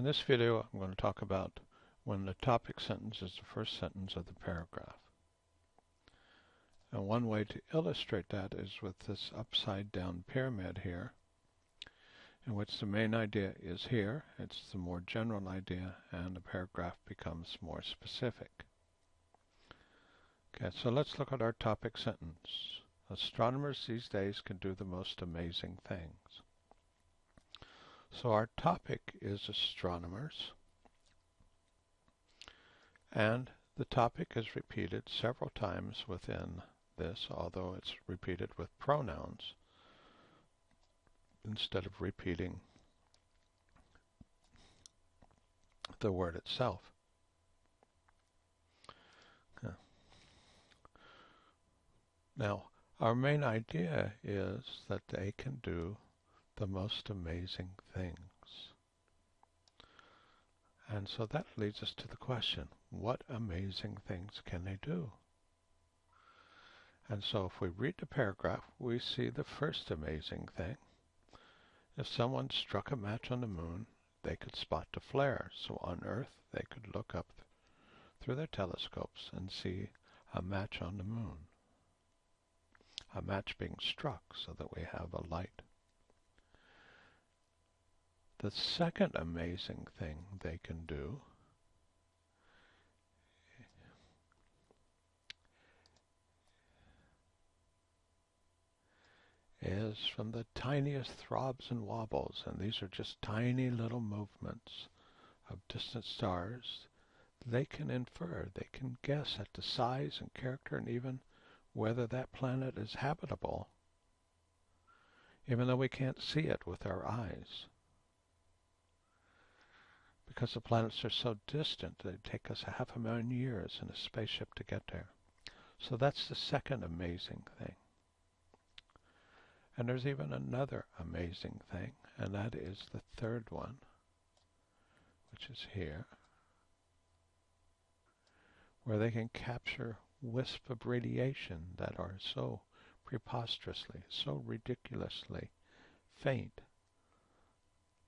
In this video I'm going to talk about when the topic sentence is the first sentence of the paragraph. And one way to illustrate that is with this upside down pyramid here in which the main idea is here, it's the more general idea and the paragraph becomes more specific. Okay, so let's look at our topic sentence. Astronomers these days can do the most amazing things. So our topic is astronomers. And the topic is repeated several times within this, although it's repeated with pronouns instead of repeating the word itself. Now, our main idea is that they can do the most amazing things. And so that leads us to the question, what amazing things can they do? And so if we read the paragraph, we see the first amazing thing. If someone struck a match on the moon, they could spot the flare. So on Earth, they could look up through their telescopes and see a match on the moon. A match being struck so that we have a light. The second amazing thing they can do is from the tiniest throbs and wobbles, and these are just tiny little movements of distant stars, they can infer, they can guess at the size and character and even whether that planet is habitable, even though we can't see it with our eyes because the planets are so distant they take us a half a million years in a spaceship to get there. So that's the second amazing thing. And there's even another amazing thing, and that is the third one, which is here, where they can capture wisps of radiation that are so preposterously, so ridiculously faint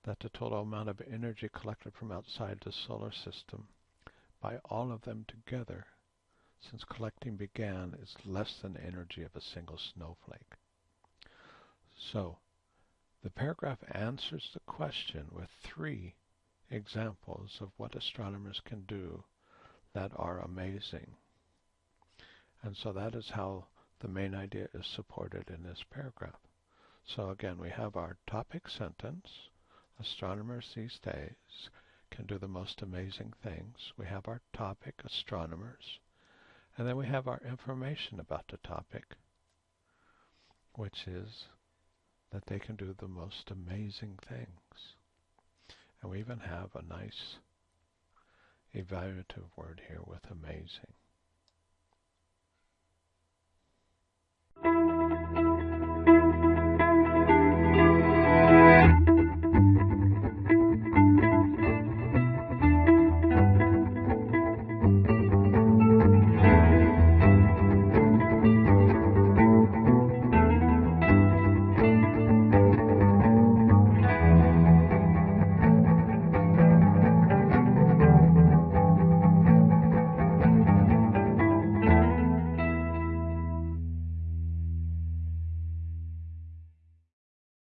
that the total amount of energy collected from outside the solar system by all of them together since collecting began is less than the energy of a single snowflake. So, the paragraph answers the question with three examples of what astronomers can do that are amazing. And so that is how the main idea is supported in this paragraph. So again, we have our topic sentence, astronomers these days can do the most amazing things. We have our topic, astronomers, and then we have our information about the topic, which is that they can do the most amazing things. And we even have a nice evaluative word here with amazing.